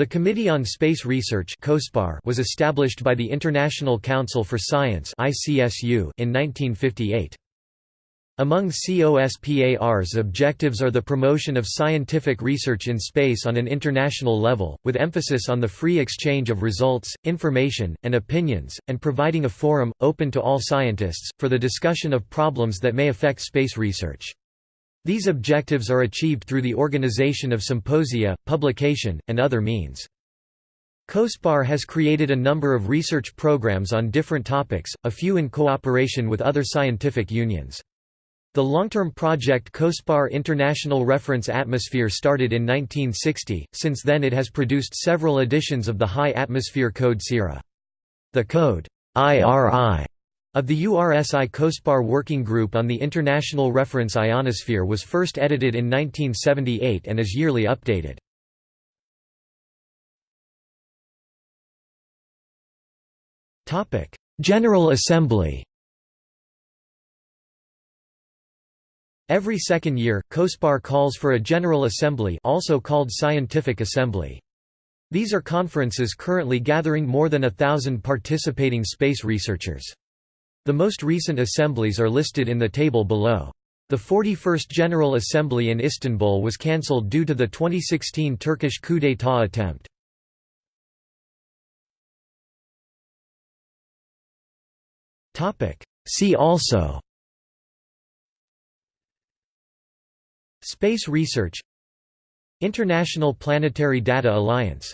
The Committee on Space Research was established by the International Council for Science in 1958. Among COSPAR's objectives are the promotion of scientific research in space on an international level, with emphasis on the free exchange of results, information, and opinions, and providing a forum, open to all scientists, for the discussion of problems that may affect space research. These objectives are achieved through the organization of symposia, publication, and other means. COSPAR has created a number of research programs on different topics, a few in cooperation with other scientific unions. The long-term project COSPAR International Reference Atmosphere started in 1960, since then it has produced several editions of the High Atmosphere Code CIRA. The code IRI of the URSI COSPAR Working Group on the International Reference Ionosphere was first edited in 1978 and is yearly updated. General Assembly Every second year, COSPAR calls for a General Assembly also called Scientific Assembly. These are conferences currently gathering more than a thousand participating space researchers. The most recent assemblies are listed in the table below. The 41st General Assembly in Istanbul was cancelled due to the 2016 Turkish coup d'état attempt. See also Space research International Planetary Data Alliance